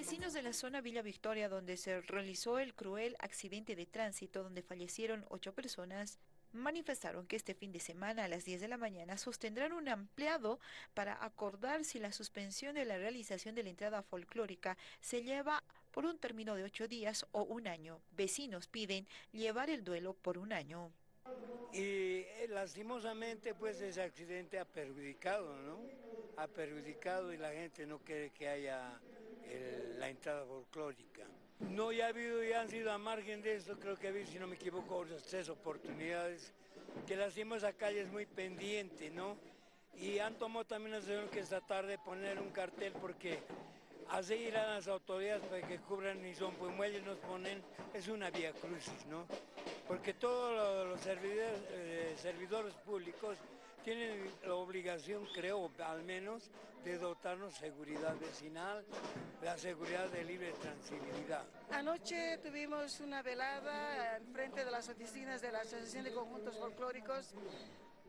Vecinos de la zona Villa Victoria, donde se realizó el cruel accidente de tránsito donde fallecieron ocho personas, manifestaron que este fin de semana a las 10 de la mañana sostendrán un ampliado para acordar si la suspensión de la realización de la entrada folclórica se lleva por un término de ocho días o un año. Vecinos piden llevar el duelo por un año. Y eh, lastimosamente pues ese accidente ha perjudicado, ¿no? Ha perjudicado y la gente no quiere que haya la entrada folclórica. No, ya ha habido, ya han sido a margen de eso, creo que ha habido, si no me equivoco, otras tres oportunidades, que la esa calle es muy pendiente, ¿no? Y han tomado también la decisión que esta tarde poner un cartel porque así irán las autoridades para que cubran y son, pues muelles nos ponen, es una vía crucis, ¿no? Porque todos los servidores, eh, servidores públicos tienen la obligación, creo, al menos, de dotarnos seguridad vecinal, la seguridad de libre transibilidad. Anoche tuvimos una velada en frente de las oficinas de la Asociación de Conjuntos Folclóricos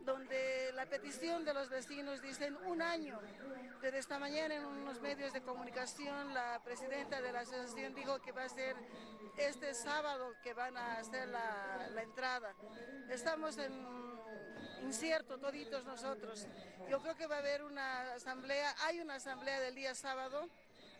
donde la petición de los vecinos dicen un año. Desde esta mañana en unos medios de comunicación la presidenta de la asociación dijo que va a ser este sábado que van a hacer la, la entrada. Estamos en incierto toditos nosotros. Yo creo que va a haber una asamblea, hay una asamblea del día sábado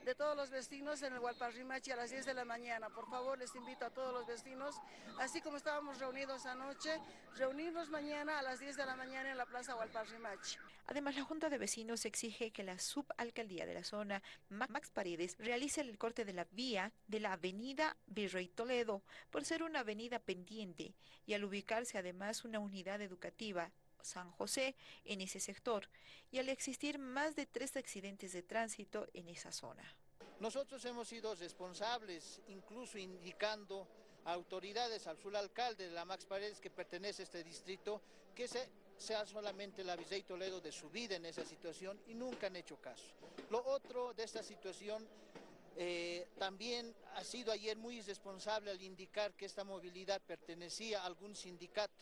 de todos los vecinos en el Hualparrimachi a las 10 de la mañana. Por favor, les invito a todos los vecinos, así como estábamos reunidos anoche, reunirnos mañana a las 10 de la mañana en la Plaza Hualparrimachi. Además, la Junta de Vecinos exige que la subalcaldía de la zona, Max Paredes, realice el corte de la vía de la avenida Virrey Toledo, por ser una avenida pendiente, y al ubicarse además una unidad educativa San José en ese sector y al existir más de tres accidentes de tránsito en esa zona. Nosotros hemos sido responsables, incluso indicando a autoridades, al alcalde de la Max Paredes que pertenece a este distrito, que se, sea solamente la Vicey Toledo de su vida en esa situación y nunca han hecho caso. Lo otro de esta situación eh, también ha sido ayer muy irresponsable al indicar que esta movilidad pertenecía a algún sindicato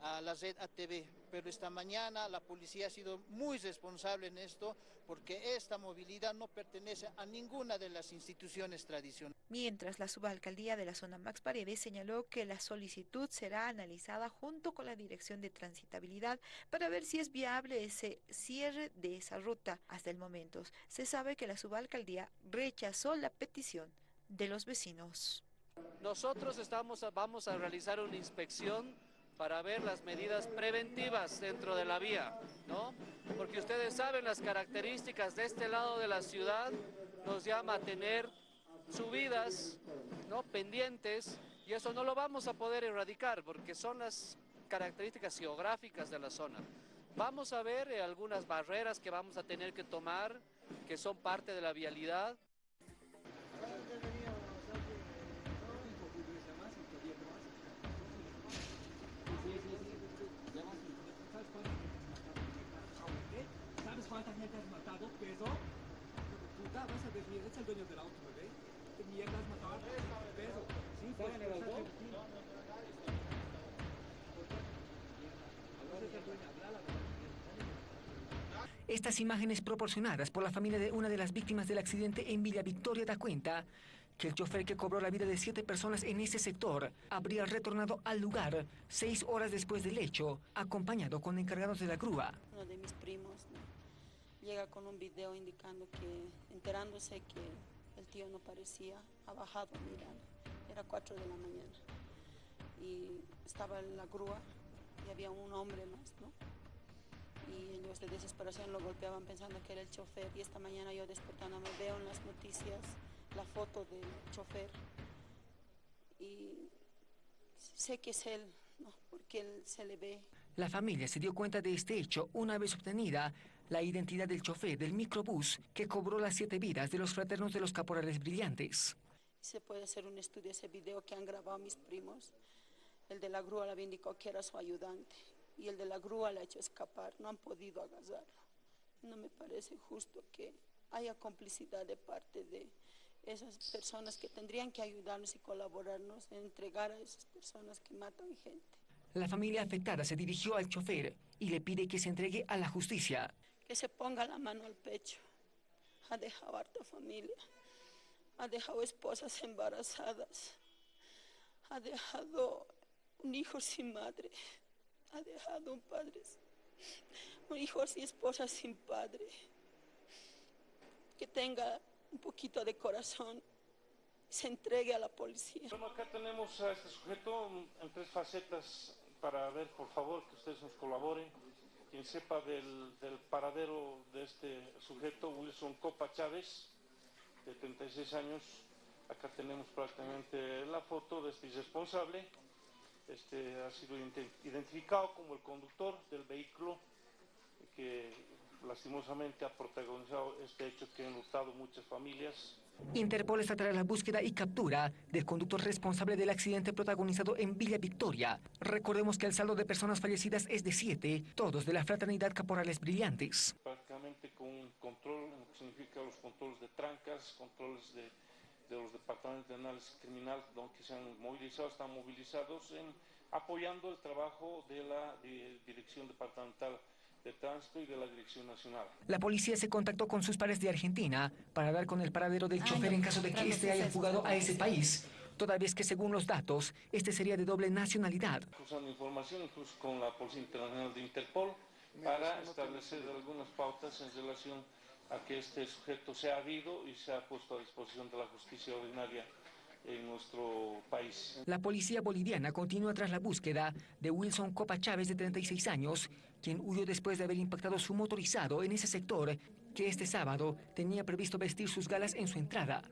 a la red ATV, pero esta mañana la policía ha sido muy responsable en esto porque esta movilidad no pertenece a ninguna de las instituciones tradicionales. Mientras la subalcaldía de la zona Max Paredes señaló que la solicitud será analizada junto con la Dirección de Transitabilidad para ver si es viable ese cierre de esa ruta. Hasta el momento se sabe que la subalcaldía rechazó la petición de los vecinos. Nosotros estamos, vamos a realizar una inspección para ver las medidas preventivas dentro de la vía, ¿no? Porque ustedes saben las características de este lado de la ciudad nos llama a tener subidas, ¿no? Pendientes, y eso no lo vamos a poder erradicar porque son las características geográficas de la zona. Vamos a ver eh, algunas barreras que vamos a tener que tomar, que son parte de la vialidad, ¿Sabes cuánta gente has matado? ¿Peso? Puta, vas a ver, es el dueño del auto, bebé. ¿Qué mierda has matado? Peso. Sí, en el auto. Estas imágenes proporcionadas por la familia de una de las víctimas del accidente en Villa Victoria da cuenta que el chofer que cobró la vida de siete personas en ese sector habría retornado al lugar seis horas después del hecho, acompañado con encargados de la grúa. Uno de mis primos llega con un video indicando que, enterándose que el tío no parecía, ha bajado a mirar. Era cuatro de la mañana y estaba en la grúa y había un hombre más, ¿no? y ellos de desesperación lo golpeaban pensando que era el chofer y esta mañana yo despertándome veo en las noticias la foto del chofer y sé que es él, ¿no? porque él se le ve. La familia se dio cuenta de este hecho una vez obtenida la identidad del chofer del microbús que cobró las siete vidas de los fraternos de los caporales brillantes. Se puede hacer un estudio ese video que han grabado mis primos. El de la grúa le indicó que era su ayudante y el de la grúa le ha hecho escapar. No han podido agasarlo. No me parece justo que haya complicidad de parte de esas personas que tendrían que ayudarnos y colaborarnos en entregar a esas personas que matan gente. La familia afectada se dirigió al chofer y le pide que se entregue a la justicia. Que se ponga la mano al pecho. Ha dejado harta familia. ha dejado esposas embarazadas, ha dejado un hijo sin madre, ha dejado un padre, un hijo y esposa sin padre. Que tenga un poquito de corazón, se entregue a la policía. Bueno, acá tenemos a este sujeto en tres facetas para ver, por favor, que ustedes nos colaboren. Quien sepa del, del paradero de este sujeto, Wilson Copa Chávez, de 36 años. Acá tenemos prácticamente la foto de este irresponsable. Este ha sido identificado como el conductor del vehículo que lastimosamente ha protagonizado este hecho que ha enlutado muchas familias. Interpol está tras la búsqueda y captura del conductor responsable del accidente protagonizado en Villa Victoria. Recordemos que el saldo de personas fallecidas es de siete, todos de la fraternidad Caporales Brillantes. Prácticamente con un control, lo que significa los controles de trancas, controles de, de los departamentos de análisis criminal, donde se han movilizado, están movilizados en apoyando el trabajo de la de Dirección Departamental de Tránsito y de la Dirección Nacional. La policía se contactó con sus pares de Argentina para dar con el paradero del chofer en caso de que éste haya fugado a ese país, toda vez que según los datos, este sería de doble nacionalidad. Usando información incluso con la Policía Internacional de Interpol para establecer algunas pautas en relación a que este sujeto se ha habido y se ha puesto a disposición de la justicia ordinaria en nuestro país. La policía boliviana continúa tras la búsqueda de Wilson Copa Chávez, de 36 años, quien huyó después de haber impactado su motorizado en ese sector que este sábado tenía previsto vestir sus galas en su entrada.